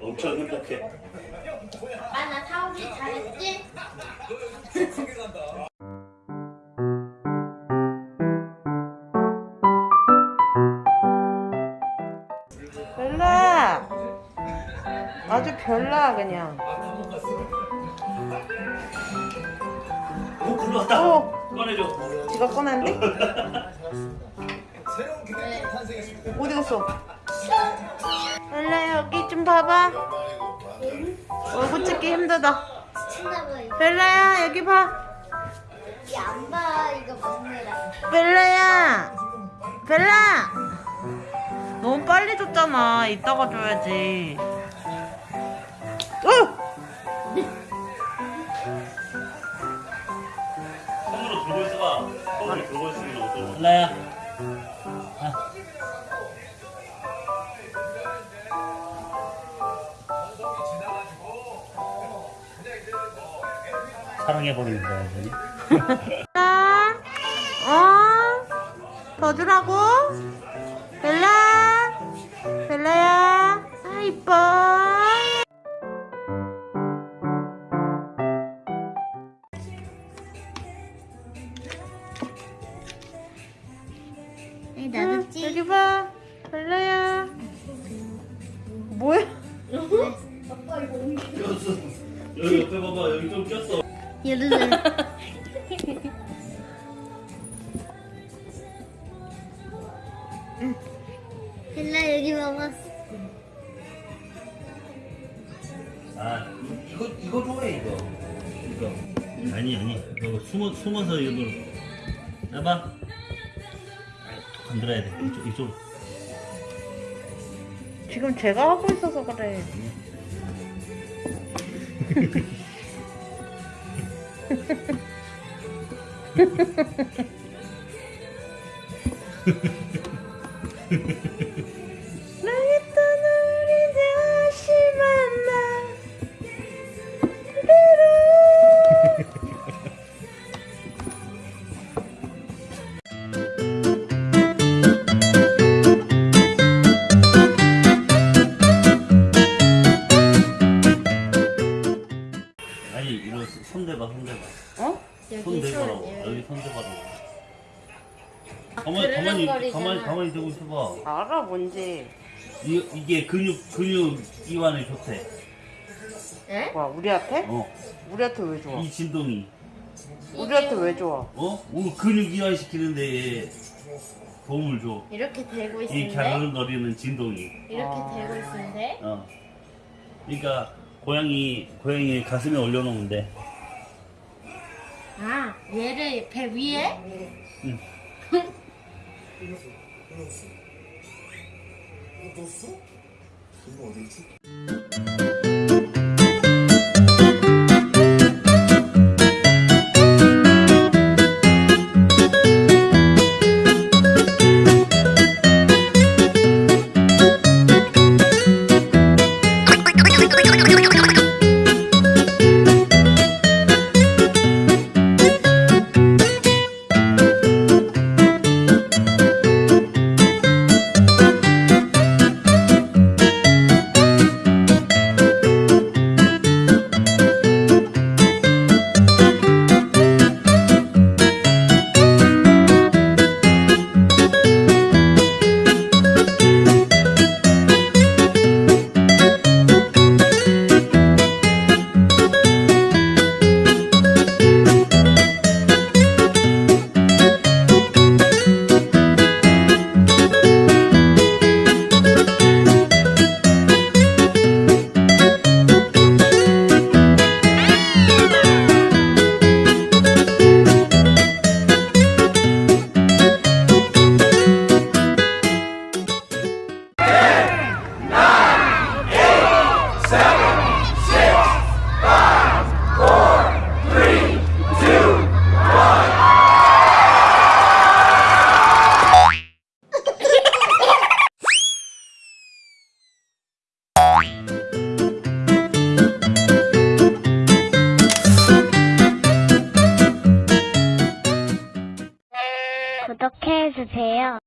엄청 행복해. 아빠 나 사오기 잘했지? 별나 아주 별나 그냥 오, 불러왔다. 어. 꺼내줘. 지가 꺼냈는데? 어디 갔어? 별나 여기 좀 봐봐. 얼굴 찍기 힘들다. 별나야 여기 봐. 안 봐. 이거 먹느라. 벨라야. 벨라 너무 빨리 줬잖아. 이따가 줘야지 들고 있어봐. 손으로 들고 있으면 어떡해. 라야. 사랑해버리는 거야. 벨라 어? 더 주라고? 벨라 응, 여기 봐 벨라야 뭐야? 꼈어. 여기 옆에 봐봐, 여기 좀 꼈어. 이러는 벨라 여기 봐봐 아, 이거, 이거 좋아해, 이거. 이거. 아니, 아니. 이거 숨어, 숨어서 이거. 해봐. 톡 건드려야 돼. 이쪽, 이쪽. 지금 제가 하고 있어서 그래 가만히, 가만히. 가만히, 가만히 대고 있어봐. 알아 뭔지 이, 이게 근육, 근육 이완에 좋대. 에? 와 우리한테? 어. 우리한테 왜 좋아? 이 진동이. 우리한테 왜 좋아? 어? 우리 근육 이완 시키는데 도움을 줘. 이렇게 대고 이 있는데 갸르릉거리는 진동이. 이렇게 아. 대고 있는데 어. 그러니까 고양이 고양이 가슴에 올려놓으면 돼. 아 얘를 배 위에? 응. 이거 어 떴어? 어디 있지? 주세요.